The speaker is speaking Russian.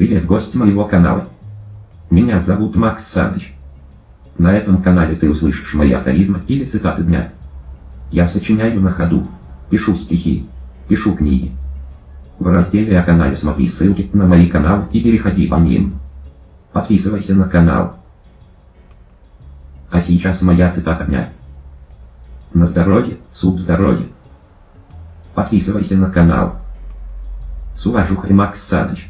Привет, гость моего канала. Меня зовут Макс Саныч. На этом канале ты услышишь мои афоризмы или цитаты дня. Я сочиняю на ходу, пишу стихи, пишу книги. В разделе о канале смотри ссылки на мои каналы и переходи по ним. Подписывайся на канал. А сейчас моя цитата дня. На здоровье, суп здоровье. Подписывайся на канал. С уважухой Макс Саныч.